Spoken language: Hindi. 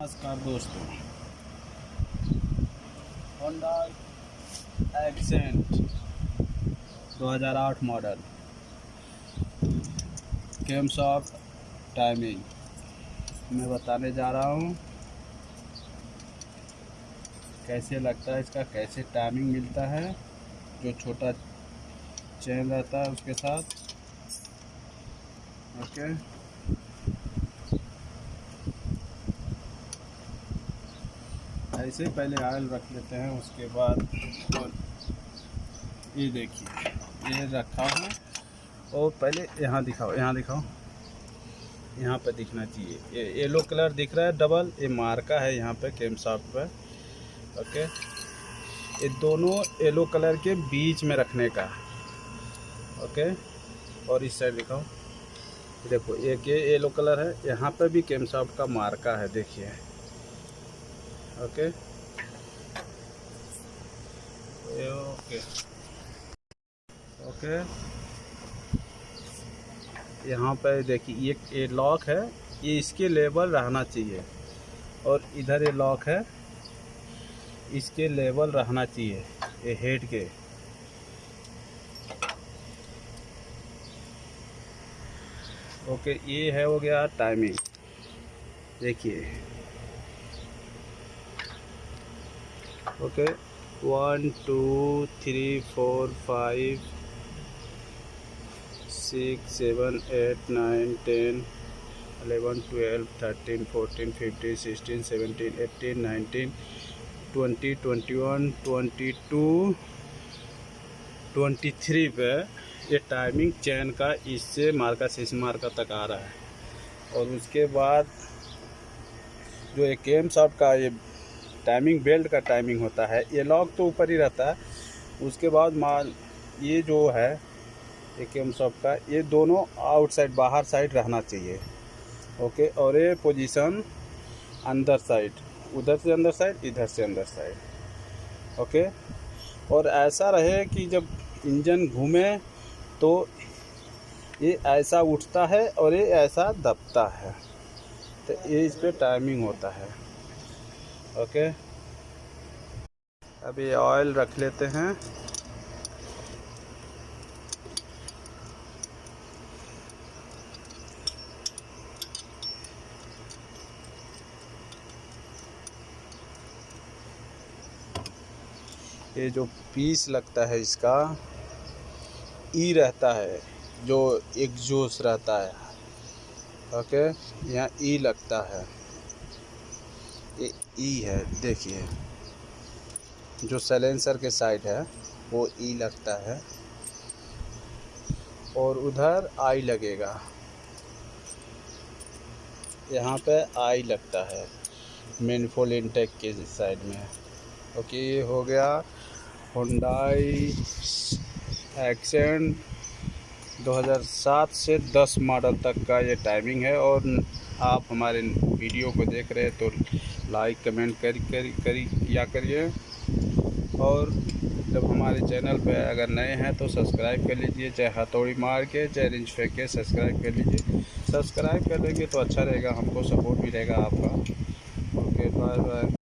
नमस्कार दोस्तों। Honda Accent 2008 model cam of timing मैं बताने जा रहा हूँ, कैसे लगता है इसका, कैसे टाइमिंग मिलता है, जो छोटा चेन रहता है उसके साथ। ओके ऐसे ही पहले ऑयल रख लेते हैं, उसके बाद और ये देखिए, ये रखा हूँ। और पहले यहाँ दिखाओ यहाँ दिखाओ। यहाँ पे दिखना चाहिए। ये येलो कलर दिख रहा है, डबल। ये मार्का है यहाँ पे, केम सॉफ्ट पे। ओके। ये दोनों येलो कलर के बीच में रखने का। ओके। और इस साइड दिखाओ। देखो, एक ये येलो कलर है, यहाँ पे भी केम सॉफ्ट का मार्का है, देखिए। ओके ओके ओके यहाँ पे देखिए, ये ये लॉक है। ये इसके लेवल रहना चाहिए। और इधर ये लॉक है। इसके लेबल रहना चाहिए, ये हेड के। ओके ये है हो गया टाइमिंग देखिए। Okay one two three four five six seven eight nine ten eleven twelve thirteen fourteen fifteen sixteen seventeen eighteen nineteen twenty twenty one twenty two twenty three पे ये टाइमिंग चैन का इससे मार्का से इस मार्का तक आ रहा है। और उसके बाद जो एक केम साहब का ये टाइमिंग बेल्ट का टाइमिंग होता है। ये लॉक तो ऊपर ही रहता है। उसके बाद माल, ये जो है ये केम शॉप का, ये दोनों आउटसाइड बाहर साइड रहना चाहिए। ओके और ये पोजीशन अंदर साइड उधर से अंदर साइड इधर से अंदर साइड ओके और ऐसा रहे कि जब इंजन घूमे तो ये ऐसा उठता है और ये ऐसा दबता है। तो ये इस पर टाइमिंग होता है। ओके। अभी ऑयल रख लेते हैं। ये जो पीस लगता है इसका, ई रहता है, जो एग्जॉस्ट रहता है। ओके, यहाँ ई लगता है। ई है, देखिए। जो सैलेंसर के साइड है, वो ई लगता है। और उधर आई लगेगा। यहाँ पे आई लगता है मेनफोल इंटेक के साइड में। ओके, ये हो गया हुंडई एक्सेंट 2007 से 10 मॉडल तक का ये टाइमिंग है और आप हमारे वीडियो को देख रहे हैं तो लाइक कमेंट कर, करी करी किया करिए। और जब हमारे चैनल पर अगर नए हैं तो सब्सक्राइब कर लीजिए, चाहे हथौड़ी मार के, चाहे रिंच फेंक के सब्सक्राइब कर लीजिए। सब्सक्राइब कर लेंगे तो अच्छा रहेगा, हमको सपोर्ट रहेगा आपका। Okay bye bye